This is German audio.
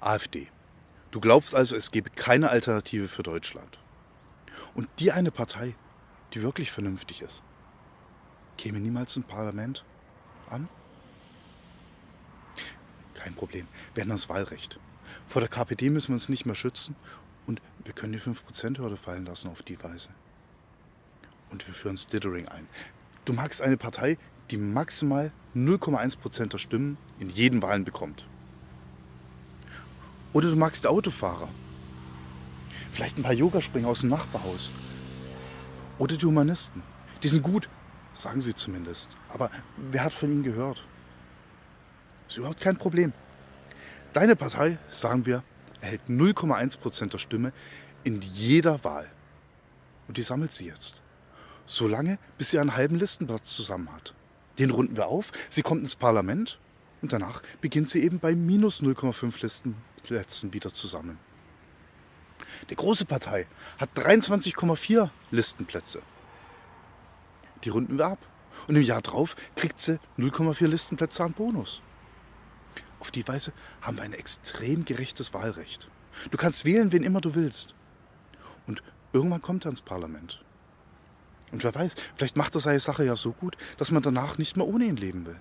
AfD. Du glaubst also, es gebe keine Alternative für Deutschland. Und die eine Partei, die wirklich vernünftig ist, käme niemals im Parlament an? Kein Problem, wir haben das Wahlrecht. Vor der KPD müssen wir uns nicht mehr schützen und wir können die 5%-Hürde fallen lassen auf die Weise. Und wir führen Slithering ein. Du magst eine Partei, die maximal 0,1% der Stimmen in jeden Wahlen bekommt. Oder du magst Autofahrer. Vielleicht ein paar Yogaspringer aus dem Nachbarhaus. Oder die Humanisten. Die sind gut, sagen sie zumindest. Aber wer hat von ihnen gehört? Ist überhaupt kein Problem. Deine Partei, sagen wir, erhält 0,1% der Stimme in jeder Wahl. Und die sammelt sie jetzt. Solange, bis sie einen halben Listenplatz zusammen hat. Den runden wir auf, sie kommt ins Parlament und danach beginnt sie eben bei minus 0,5 Listenplätzen wieder zu sammeln. Die große Partei hat 23,4 Listenplätze. Die runden wir ab. Und im Jahr drauf kriegt sie 0,4 Listenplätze an Bonus. Auf die Weise haben wir ein extrem gerechtes Wahlrecht. Du kannst wählen, wen immer du willst. Und irgendwann kommt er ins Parlament. Und wer weiß, vielleicht macht er seine Sache ja so gut, dass man danach nicht mehr ohne ihn leben will.